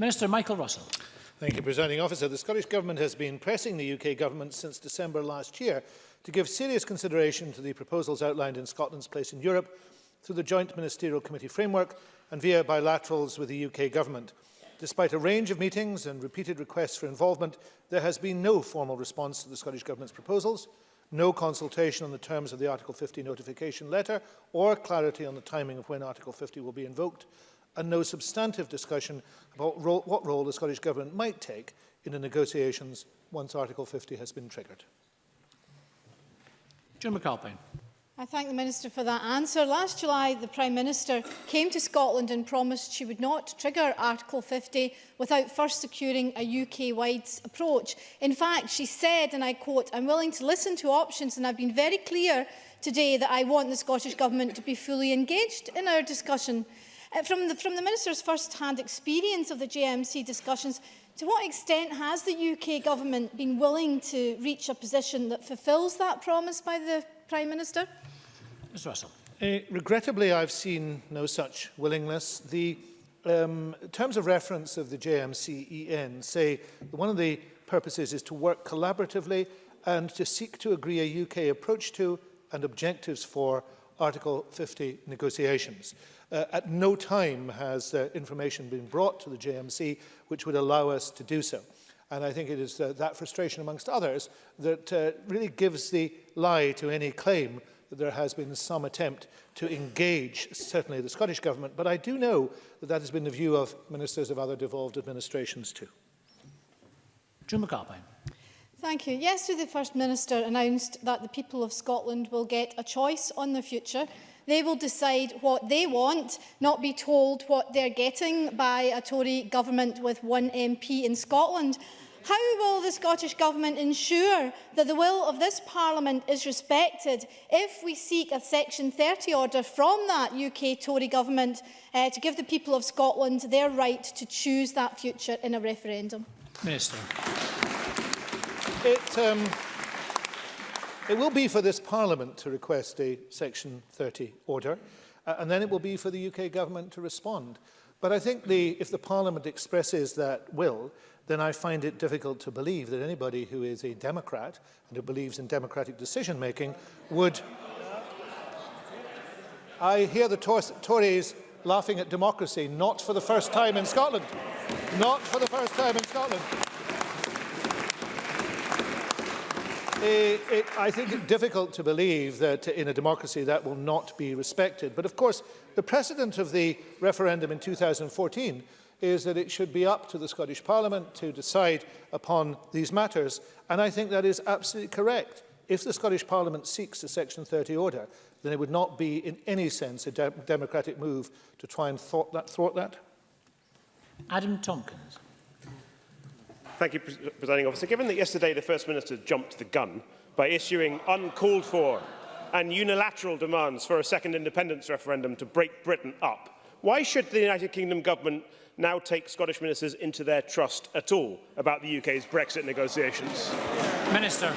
Minister Michael Russell. Thank you, Presiding Officer. The Scottish Government has been pressing the UK Government since December last year to give serious consideration to the proposals outlined in Scotland's place in Europe through the Joint Ministerial Committee framework and via bilaterals with the UK Government. Despite a range of meetings and repeated requests for involvement, there has been no formal response to the Scottish Government's proposals, no consultation on the terms of the Article 50 notification letter or clarity on the timing of when Article 50 will be invoked, and no substantive discussion about ro what role the Scottish Government might take in the negotiations once Article 50 has been triggered. Jim McAlpine. I thank the Minister for that answer. Last July, the Prime Minister came to Scotland and promised she would not trigger Article 50 without first securing a UK-wide approach. In fact, she said, and I quote, I'm willing to listen to options and I've been very clear today that I want the Scottish Government to be fully engaged in our discussion. Uh, from, the, from the Minister's first-hand experience of the JMC discussions, To what extent has the UK government been willing to reach a position that fulfils that promise by the Prime Minister? Mr Russell. Uh, regrettably, I've seen no such willingness. The um, terms of reference of the JMCEN say that one of the purposes is to work collaboratively and to seek to agree a UK approach to and objectives for Article 50 negotiations. Uh, at no time has uh, information been brought to the JMC which would allow us to do so. And I think it is uh, that frustration amongst others that uh, really gives the lie to any claim that there has been some attempt to engage certainly the Scottish Government. But I do know that that has been the view of ministers of other devolved administrations too. Jim McAlpine. Thank you. Yesterday, the First Minister announced that the people of Scotland will get a choice on their future They will decide what they want, not be told what they're getting by a Tory government with one MP in Scotland. How will the Scottish Government ensure that the will of this Parliament is respected if we seek a Section 30 order from that UK Tory Government uh, to give the people of Scotland their right to choose that future in a referendum? Minister. It, um, It will be for this Parliament to request a Section 30 order, uh, and then it will be for the UK government to respond. But I think the, if the Parliament expresses that will, then I find it difficult to believe that anybody who is a Democrat and who believes in democratic decision-making would... I hear the Tories laughing at democracy, not for the first time in Scotland. Not for the first time in Scotland. It, it, I think it's difficult to believe that in a democracy that will not be respected. But of course, the precedent of the referendum in 2014 is that it should be up to the Scottish Parliament to decide upon these matters. And I think that is absolutely correct. If the Scottish Parliament seeks a Section 30 order, then it would not be in any sense a de democratic move to try and thwart that. Thwart that. Adam Tompkins. Thank you, Presiding Officer. Given that yesterday the First Minister jumped the gun by issuing uncalled for and unilateral demands for a second independence referendum to break Britain up, why should the United Kingdom government now take Scottish ministers into their trust at all about the UK's Brexit negotiations? Minister.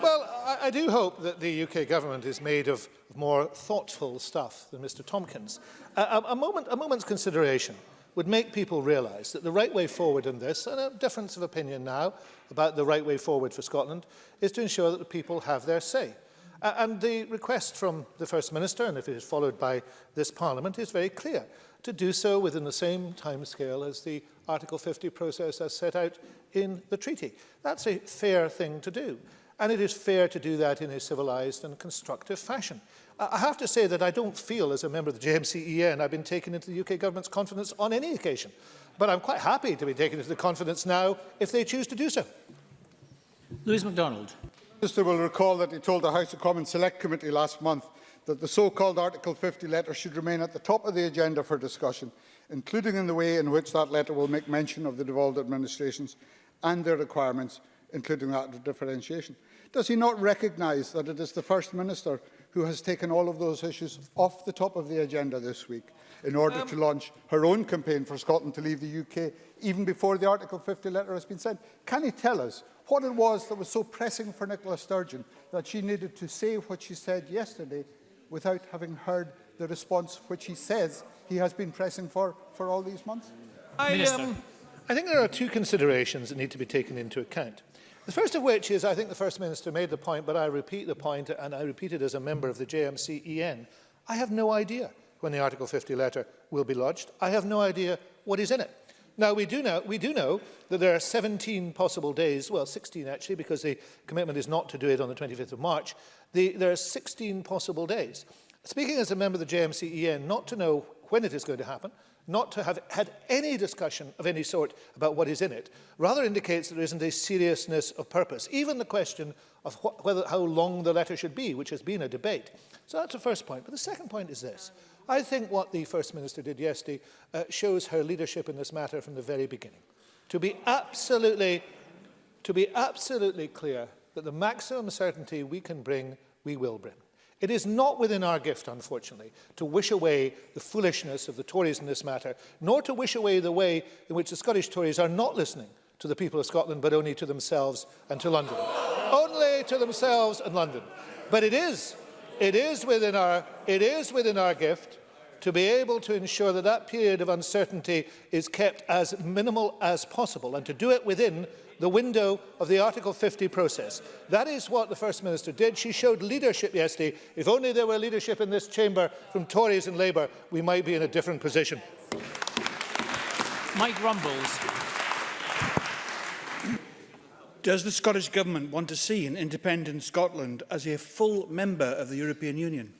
Well, I, I do hope that the UK government is made of more thoughtful stuff than Mr Tompkins. Uh, a, a, moment, a moment's consideration would make people realise that the right way forward in this, and a difference of opinion now about the right way forward for Scotland, is to ensure that the people have their say. Uh, and the request from the First Minister, and if it is followed by this Parliament, is very clear, to do so within the same timescale as the Article 50 process as set out in the treaty. That's a fair thing to do. and it is fair to do that in a civilized and constructive fashion. I have to say that I don't feel, as a member of the JMCEN, I've been taken into the UK government's confidence on any occasion, but I'm quite happy to be taken into the confidence now if they choose to do so. Louise MacDonald. The Minister will recall that he told the House of Commons Select Committee last month that the so-called Article 50 letter should remain at the top of the agenda for discussion, including in the way in which that letter will make mention of the devolved administrations and their requirements including that of differentiation. Does he not recognise that it is the First Minister who has taken all of those issues off the top of the agenda this week in order um, to launch her own campaign for Scotland to leave the UK even before the Article 50 letter has been sent? Can he tell us what it was that was so pressing for Nicola Sturgeon that she needed to say what she said yesterday without having heard the response which he says he has been pressing for for all these months? I, um, I think there are two considerations that need to be taken into account. The first of which is, I think the First Minister made the point, but I repeat the point, and I repeat it as a member of the JMCEN. I have no idea when the Article 50 letter will be lodged. I have no idea what is in it. Now, we do know, we do know that there are 17 possible days, well, 16 actually, because the commitment is not to do it on the 25th of March. The, there are 16 possible days. Speaking as a member of the JMCEN, not to know when it is going to happen, not to have had any discussion of any sort about what is in it, rather indicates that there isn't a seriousness of purpose. Even the question of wh whether, how long the letter should be, which has been a debate. So that's the first point. But the second point is this. I think what the First Minister did yesterday uh, shows her leadership in this matter from the very beginning. To be absolutely, to be absolutely clear that the maximum certainty we can bring, we will bring. It is not within our gift, unfortunately, to wish away the foolishness of the Tories in this matter, nor to wish away the way in which the Scottish Tories are not listening to the people of Scotland, but only to themselves and to London. only to themselves and London. But it is, it is, within our, it is within our gift to be able to ensure that that period of uncertainty is kept as minimal as possible and to do it within the window of the Article 50 process. That is what the First Minister did. She showed leadership yesterday. If only there were leadership in this chamber from Tories and Labour, we might be in a different position. Mike Rumbles. Does the Scottish Government want to see an independent Scotland as a full member of the European Union?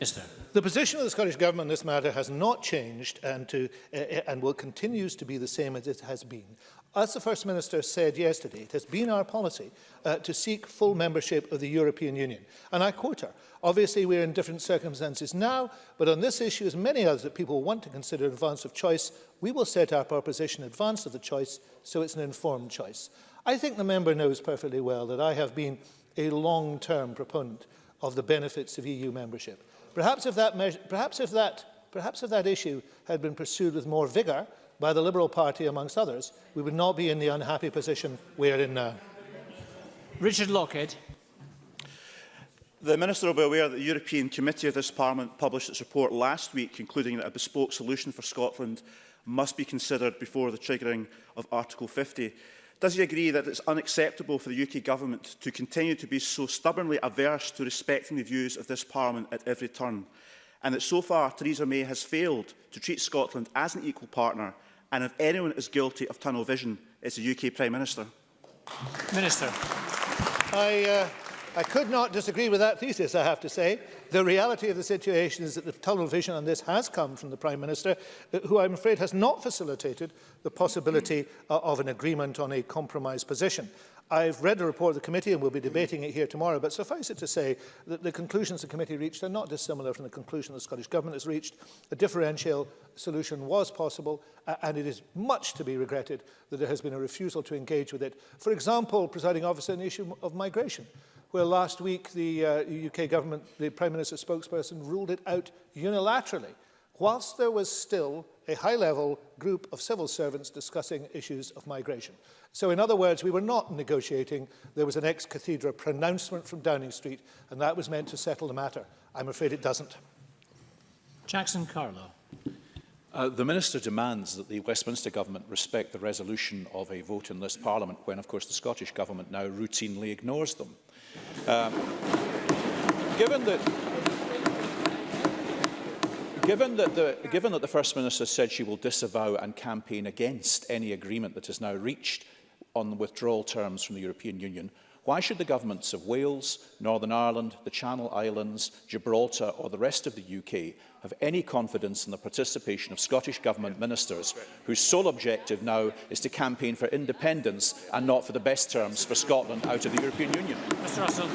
Mr. The position of the Scottish Government in this matter has not changed and, to, uh, and will continues to be the same as it has been. As the First Minister said yesterday, it has been our policy uh, to seek full membership of the European Union. And I quote her, obviously we're in different circumstances now, but on this issue, as many others that people want to consider advance of choice, we will set up our position in advance of the choice, so it's an informed choice. I think the member knows perfectly well that I have been a long-term proponent of the benefits of EU membership. Perhaps if that, perhaps if that, perhaps if that issue had been pursued with more vigour, by the Liberal Party, amongst others, we would not be in the unhappy position we are in now. Richard Lockhead. The Minister will be aware that the European Committee of this Parliament published its report last week concluding that a bespoke solution for Scotland must be considered before the triggering of Article 50. Does he agree that it's unacceptable for the UK Government to continue to be so stubbornly averse to respecting the views of this Parliament at every turn, and that so far Theresa May has failed to treat Scotland as an equal partner And if anyone is guilty of tunnel vision, it's the UK Prime Minister. Minister. I, uh, I could not disagree with that thesis, I have to say. The reality of the situation is that the tunnel vision on this has come from the Prime Minister, uh, who I'm afraid has not facilitated the possibility uh, of an agreement on a compromise position. I've read a report of the committee and we'll be debating it here tomorrow, but suffice it to say that the conclusions the committee reached are not dissimilar from the conclusion the Scottish Government has reached. A differential solution was possible uh, and it is much to be regretted that there has been a refusal to engage with it. For example, presiding officer, an issue of migration, where last week the uh, UK government, the Prime Minister's spokesperson, ruled it out unilaterally, whilst there was still a high-level group of civil servants discussing issues of migration. So in other words, we were not negotiating. There was an ex cathedra pronouncement from Downing Street, and that was meant to settle the matter. I'm afraid it doesn't. Jackson Carlo. Uh, the Minister demands that the Westminster Government respect the resolution of a vote in this Parliament when, of course, the Scottish Government now routinely ignores them. Um, given that Given that, the, given that the First Minister said she will disavow and campaign against any agreement that is now reached, on the withdrawal terms from the European Union, why should the governments of Wales, Northern Ireland, the Channel Islands, Gibraltar or the rest of the UK have any confidence in the participation of Scottish Government ministers whose sole objective now is to campaign for independence and not for the best terms for Scotland out of the European Union? Mr Russell.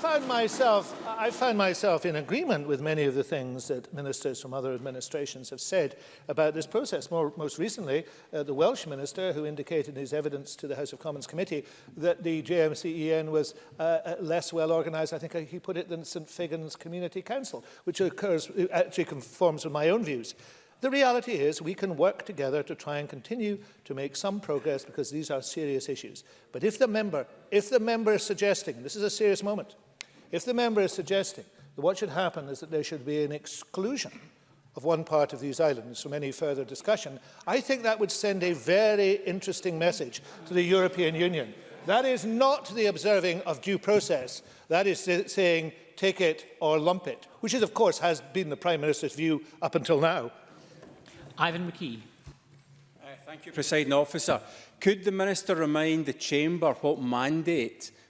found myself, I found myself in agreement with many of the things that ministers from other administrations have said about this process. More, most recently, uh, the Welsh minister who indicated in his evidence to the House of Commons committee that the JMCEN was uh, uh, less well organised, I think he put it, than St Figgins Community Council, which occurs, uh, actually conforms with my own views. The reality is we can work together to try and continue to make some progress because these are serious issues. But if the member, if the member is suggesting, this is a serious moment, If the member is suggesting that what should happen is that there should be an exclusion of one part of these islands from any further discussion, I think that would send a very interesting message to the European Union. That is not the observing of due process. That is saying, take it or lump it, which is, of course, has been the Prime Minister's view up until now. Ivan McKee. Uh, thank you, President Officer. Could the Minister remind the Chamber what mandate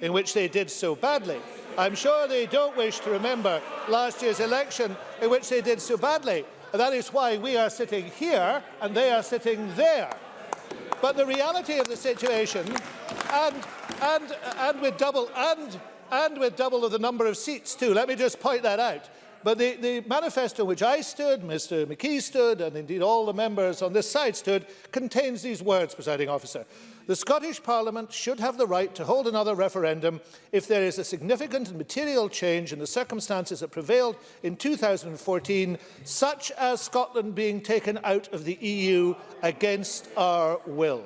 in which they did so badly. I'm sure they don't wish to remember last year's election, in which they did so badly. And that is why we are sitting here and they are sitting there. But the reality of the situation, and, and, and, with, double, and, and with double of the number of seats too, let me just point that out, But the, the manifesto which I stood, Mr McKee stood, and indeed all the members on this side stood, contains these words, presiding officer. The Scottish Parliament should have the right to hold another referendum if there is a significant and material change in the circumstances that prevailed in 2014, such as Scotland being taken out of the EU against our will.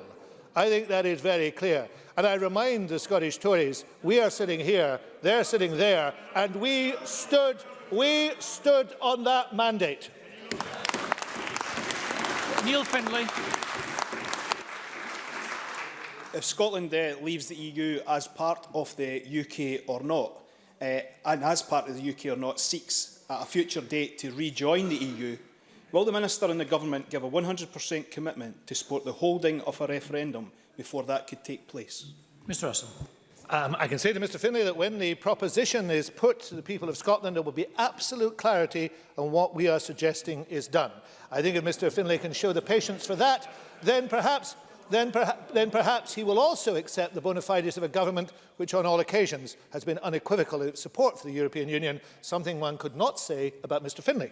I think that is very clear. And I remind the Scottish Tories, we are sitting here, they're sitting there, and we stood We stood on that mandate. Neil Findlay. If Scotland uh, leaves the EU as part of the UK or not, uh, and as part of the UK or not, seeks at a future date to rejoin the EU, will the Minister and the Government give a 100% commitment to support the holding of a referendum before that could take place? Mr Russell. Um, I can say to Mr Finlay that when the proposition is put to the people of Scotland, there will be absolute clarity on what we are suggesting is done. I think if Mr Finlay can show the patience for that, then perhaps then, perha then perhaps he will also accept the bona fides of a government which on all occasions has been unequivocal in its support for the European Union, something one could not say about Mr Finlay.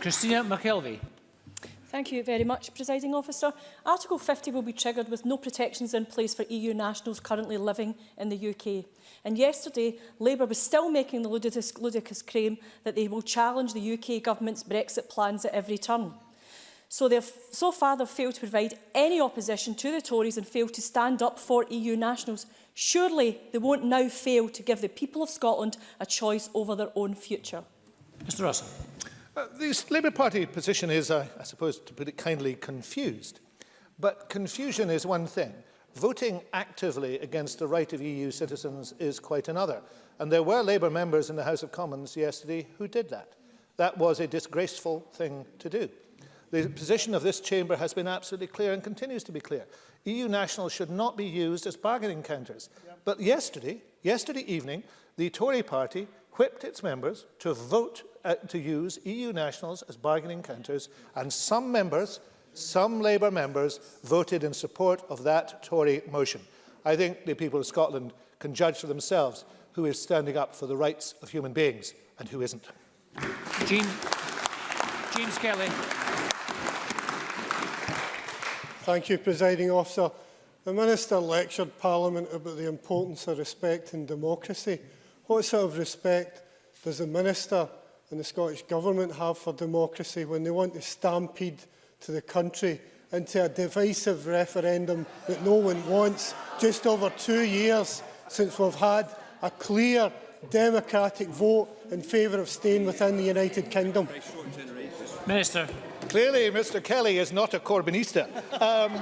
Christina McKelvey. Thank you very much, Presiding Officer. Article 50 will be triggered with no protections in place for EU nationals currently living in the UK. And yesterday, Labour was still making the ludicrous, ludicrous claim that they will challenge the UK government's Brexit plans at every turn. So, they've, so far, they've failed to provide any opposition to the Tories and failed to stand up for EU nationals. Surely they won't now fail to give the people of Scotland a choice over their own future. Mr Russell. Uh, the Labour Party position is, uh, I suppose, to put it kindly, confused. But confusion is one thing. Voting actively against the right of EU citizens is quite another. And there were Labour members in the House of Commons yesterday who did that. That was a disgraceful thing to do. The position of this chamber has been absolutely clear and continues to be clear. EU nationals should not be used as bargaining counters. Yep. But yesterday, yesterday evening, the Tory party equipped its members to vote uh, to use EU nationals as bargaining counters, and some members, some Labour members, voted in support of that Tory motion. I think the people of Scotland can judge for themselves who is standing up for the rights of human beings and who isn't. James, James Kelly. Thank you, Presiding Officer. The Minister lectured Parliament about the importance of respect and democracy. What sort of respect does the Minister and the Scottish Government have for democracy when they want to stampede to the country into a divisive referendum that no one wants just over two years since we've had a clear democratic vote in favour of staying within the United Kingdom? Minister. Clearly, Mr Kelly is not a Corbynista. Um,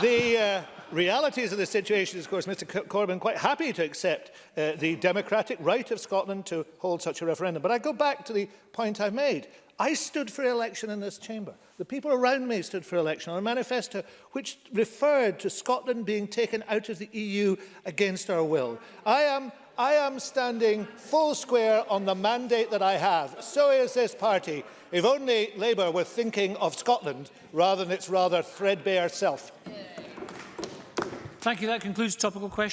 the, uh, realities of the situation is, of course, Mr Corbyn quite happy to accept uh, the democratic right of Scotland to hold such a referendum. But I go back to the point I made. I stood for election in this chamber. The people around me stood for election on a manifesto which referred to Scotland being taken out of the EU against our will. I am, I am standing full square on the mandate that I have. So is this party. If only Labour were thinking of Scotland rather than its rather threadbare self. Yeah. Thank you. That concludes topical questions.